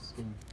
Sim.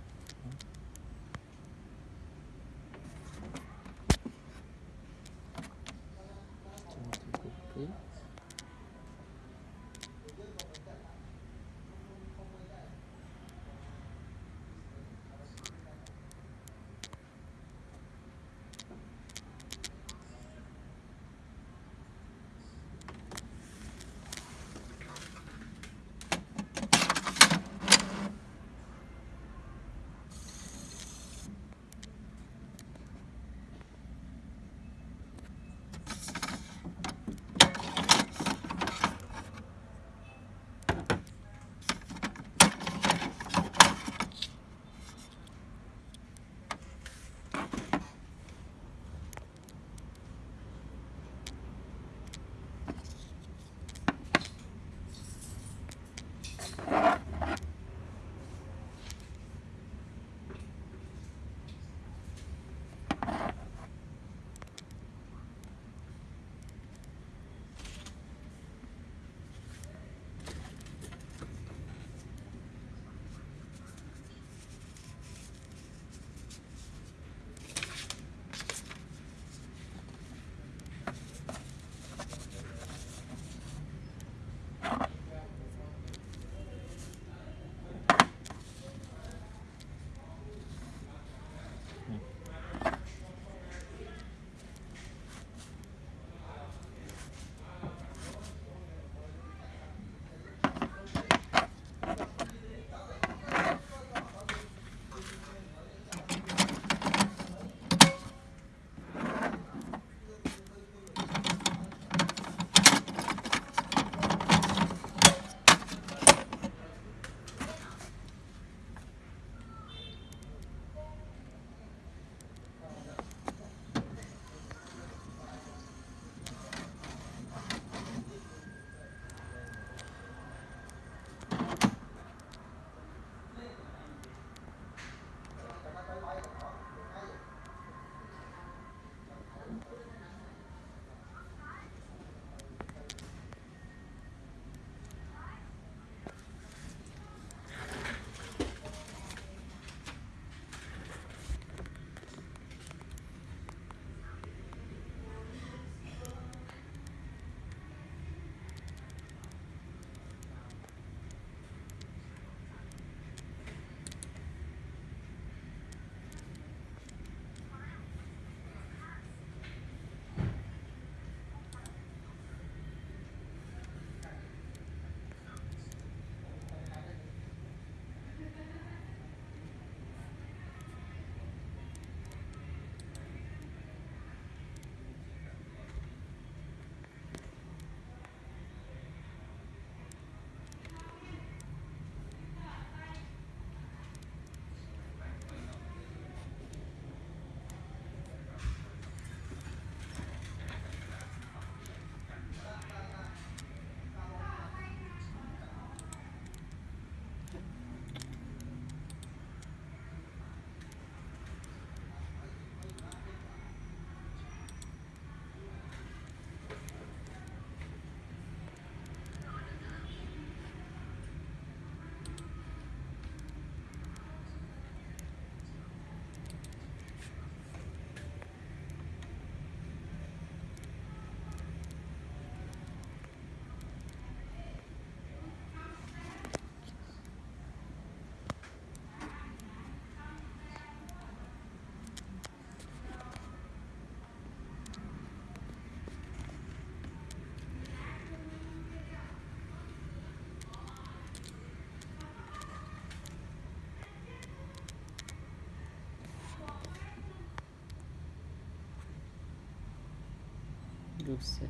Group set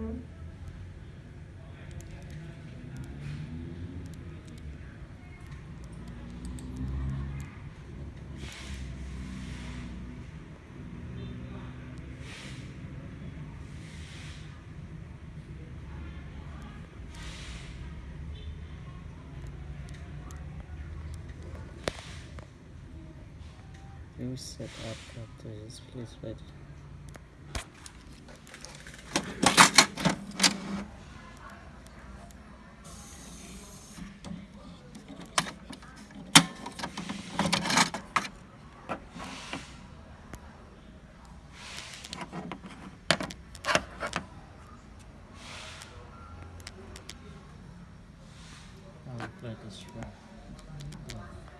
up batteries. Reset app cartridges. Please wait. I'll